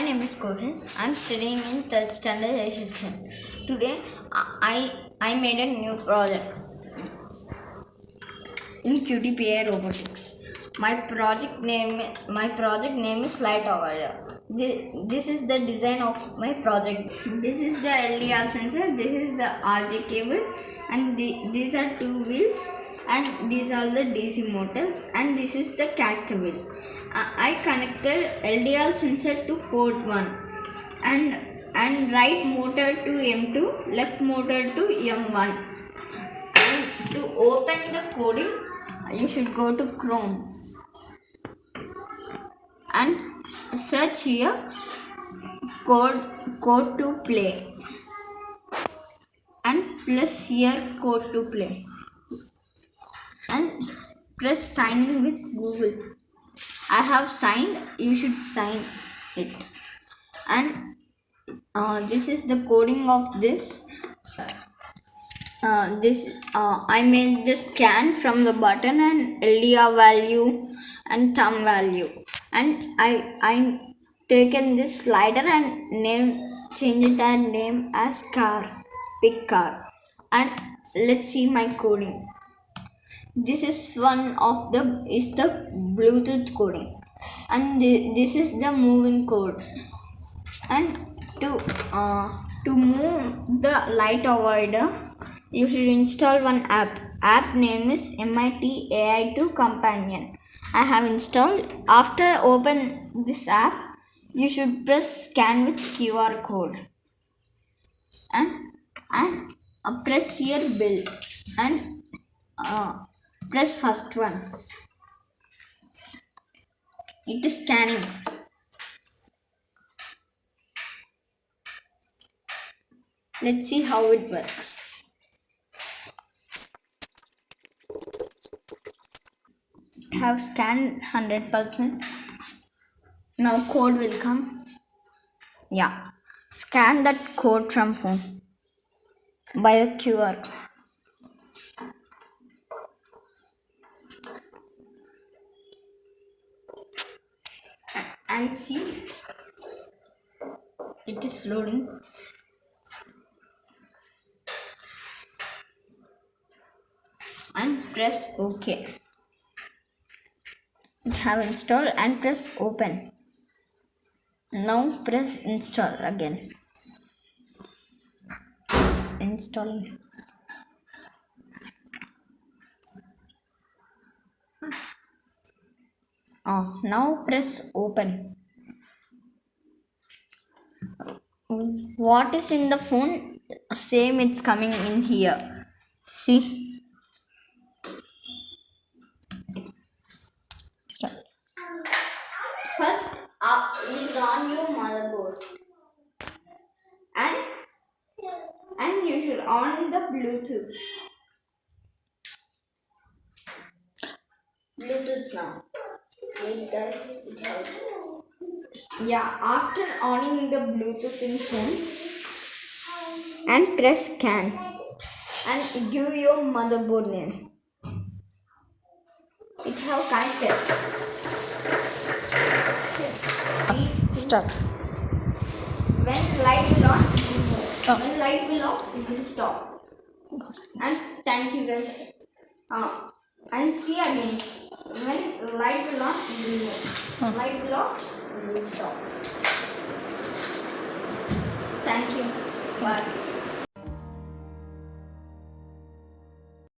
My name is Kohan. I'm studying in third standard section. Today I I made a new project in QTPA robotics. My project name my project name is Light Avoider. Thi- This is the design of my project. This is the LDR sensor. This is the RJ cable, and the, these are two wheels, and these are the DC motors, and this is the caster wheel. I uh, I connected LDR sensor to port one, and and right motor to M2, left motor to M1. And to open the coding, you should go to Chrome and search here code code to play and plus here code to play press sign in with google. I have signed you should sign it. And uh, this is the coding of this. Uh, this uh, i made the scan from the button and ldr value and thumb value. And i i taken this slider and name change it and name as car pick car. And let's see my coding this is one of the is the bluetooth coding. And thi- this is the moving code. And to uh, to move the light avoider you should install one app. App name is mit ai2 companion. I have installed. After open this app you should press scan with qr code. And and uh, press here build and uh, press first one it is scanning Let's see how it works. Have scanned 100%. Now code will come. Yeah. Scan that code from phone by the QR. And see, it is loading. and press OK. It have installed and press open. Now press install again. Install. Oh, now press open. What is in the phone? Same, it's coming in here. See. First, uh, is on your motherboard, and and you should on the Bluetooth. Bluetooth now. Wait, guys, it helps. Yeah, after owning the Bluetooth in phone, and press scan, and give your motherboard name. It have connected. Start. When light will on, it will move. When light will off, it will stop. And thank you guys. Uh, and see again. When light will on, it will move. Light will off, will stop. Thank you. Bye.